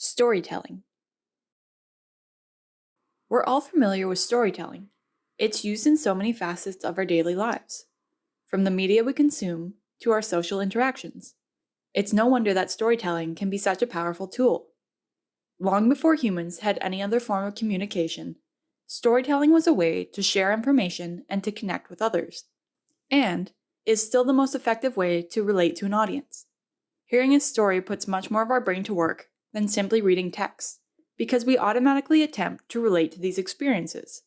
Storytelling. We're all familiar with storytelling. It's used in so many facets of our daily lives, from the media we consume to our social interactions. It's no wonder that storytelling can be such a powerful tool. Long before humans had any other form of communication, storytelling was a way to share information and to connect with others, and is still the most effective way to relate to an audience. Hearing a story puts much more of our brain to work than simply reading text, because we automatically attempt to relate to these experiences.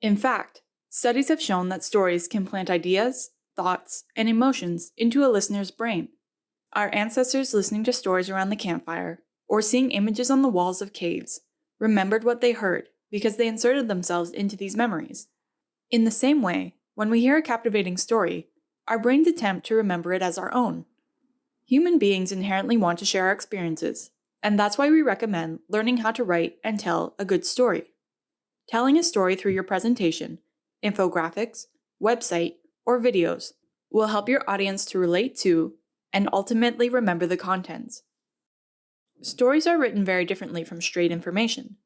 In fact, studies have shown that stories can plant ideas, thoughts, and emotions into a listener's brain. Our ancestors listening to stories around the campfire, or seeing images on the walls of caves, remembered what they heard because they inserted themselves into these memories. In the same way, when we hear a captivating story, our brains attempt to remember it as our own. Human beings inherently want to share our experiences, and that's why we recommend learning how to write and tell a good story. Telling a story through your presentation, infographics, website, or videos will help your audience to relate to and ultimately remember the contents. Stories are written very differently from straight information.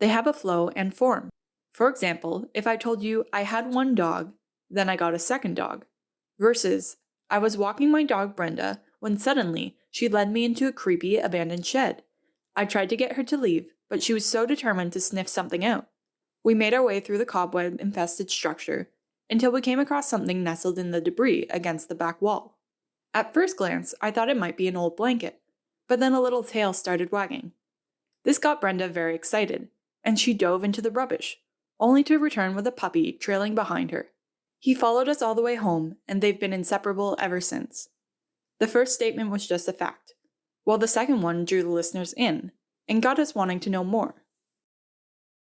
They have a flow and form. For example, if I told you I had one dog, then I got a second dog, versus I was walking my dog Brenda when suddenly she led me into a creepy abandoned shed. I tried to get her to leave, but she was so determined to sniff something out. We made our way through the cobweb infested structure until we came across something nestled in the debris against the back wall. At first glance, I thought it might be an old blanket, but then a little tail started wagging. This got Brenda very excited, and she dove into the rubbish, only to return with a puppy trailing behind her. He followed us all the way home, and they've been inseparable ever since. The first statement was just a fact, while the second one drew the listeners in and got us wanting to know more.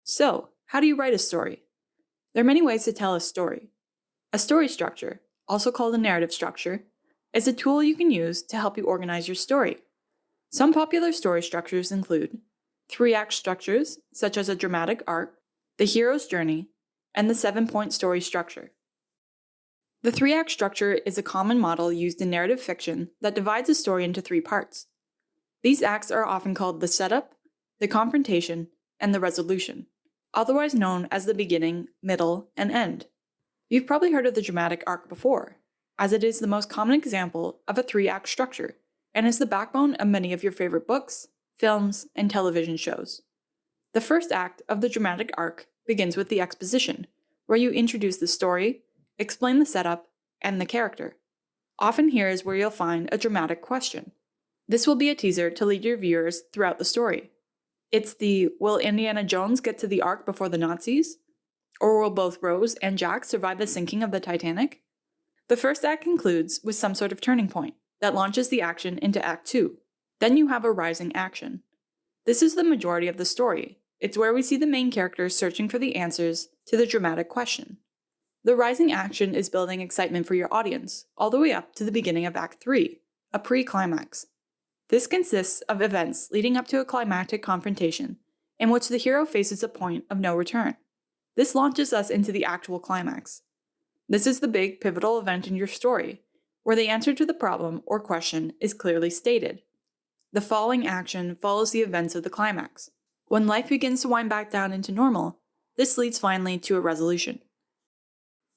So, how do you write a story? There are many ways to tell a story. A story structure, also called a narrative structure, is a tool you can use to help you organize your story. Some popular story structures include three act structures, such as a dramatic arc, the hero's journey, and the seven point story structure. The three act structure is a common model used in narrative fiction that divides a story into three parts. These acts are often called the setup, the confrontation, and the resolution, otherwise known as the beginning, middle, and end. You've probably heard of the dramatic arc before, as it is the most common example of a three act structure and is the backbone of many of your favorite books, films, and television shows. The first act of the dramatic arc begins with the exposition, where you introduce the story, explain the setup, and the character. Often here is where you'll find a dramatic question. This will be a teaser to lead your viewers throughout the story. It's the Will Indiana Jones get to the Ark before the Nazis? Or will both Rose and Jack survive the sinking of the Titanic? The first act concludes with some sort of turning point that launches the action into Act 2. Then you have a rising action. This is the majority of the story. It's where we see the main characters searching for the answers to the dramatic question. The rising action is building excitement for your audience, all the way up to the beginning of Act 3, a pre climax. This consists of events leading up to a climactic confrontation, in which the hero faces a point of no return. This launches us into the actual climax. This is the big pivotal event in your story, where the answer to the problem or question is clearly stated. The following action follows the events of the climax. When life begins to wind back down into normal, this leads finally to a resolution.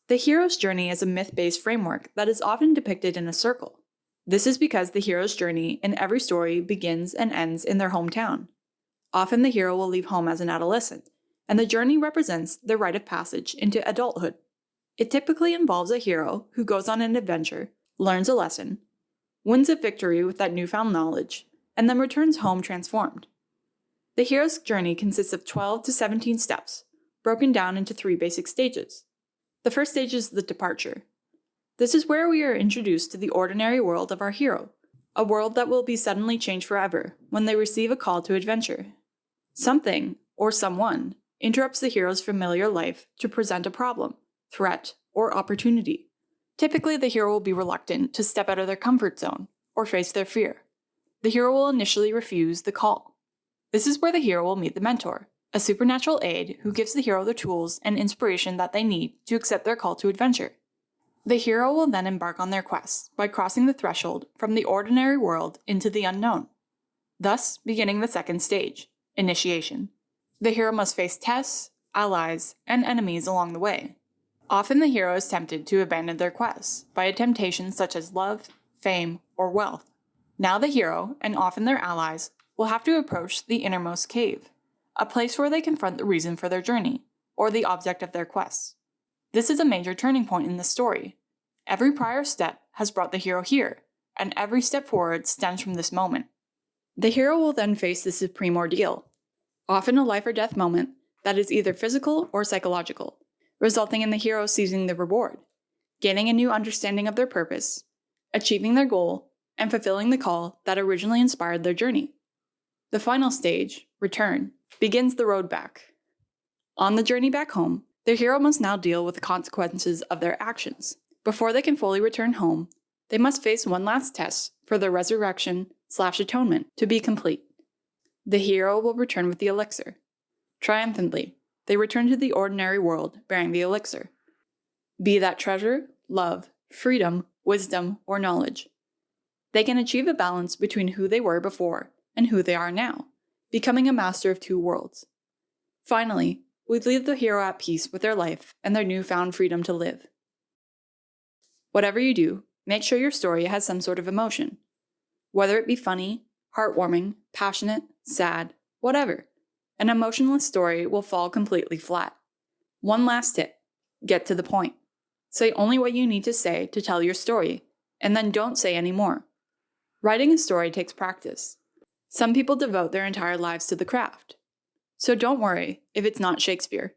The hero's journey is a myth based framework that is often depicted in a circle. This is because the hero's journey in every story begins and ends in their hometown. Often the hero will leave home as an adolescent, and the journey represents the rite of passage into adulthood. It typically involves a hero who goes on an adventure, learns a lesson, wins a victory with that newfound knowledge, and then returns home transformed. The hero's journey consists of 12 to 17 steps, broken down into three basic stages. The first stage is the departure. This is where we are introduced to the ordinary world of our hero, a world that will be suddenly changed forever when they receive a call to adventure. Something, or someone, interrupts the hero's familiar life to present a problem, threat, or opportunity. Typically, the hero will be reluctant to step out of their comfort zone or face their fear. The hero will initially refuse the call. This is where the hero will meet the mentor, a supernatural aid who gives the hero the tools and inspiration that they need to accept their call to adventure. The hero will then embark on their quest by crossing the threshold from the ordinary world into the unknown. thus beginning the second stage initiation. The hero must face tests, allies, and enemies along the way. Often the hero is tempted to abandon their quest by a temptation such as love, fame, or wealth. Now the hero, and often their allies, will have to approach the innermost cave, a place where they confront the reason for their journey, or the object of their quest. This is a major turning point in the story. Every prior step has brought the hero here, and every step forward stems from this moment. The hero will then face the supreme ordeal, often a life or death moment that is either physical or psychological, resulting in the hero seizing the reward, gaining a new understanding of their purpose, achieving their goal, and fulfilling the call that originally inspired their journey. The final stage, return, begins the road back. On the journey back home, the hero must now deal with the consequences of their actions. Before they can fully return home, they must face one last test for their resurrection slash atonement to be complete. The hero will return with the elixir. Triumphantly, they return to the ordinary world bearing the elixir. Be that treasure, love, freedom, wisdom, or knowledge. They can achieve a balance between who they were before and who they are now, becoming a master of two worlds. Finally, we leave the hero at peace with their life and their newfound freedom to live. Whatever you do, make sure your story has some sort of emotion. Whether it be funny, heartwarming, passionate, sad, whatever. An emotionless story will fall completely flat. One last tip get to the point. Say only what you need to say to tell your story, and then don't say any more. Writing a story takes practice. Some people devote their entire lives to the craft. So don't worry if it's not Shakespeare.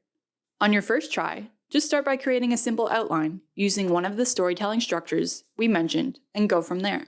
On your first try, just start by creating a simple outline using one of the storytelling structures we mentioned and go from there.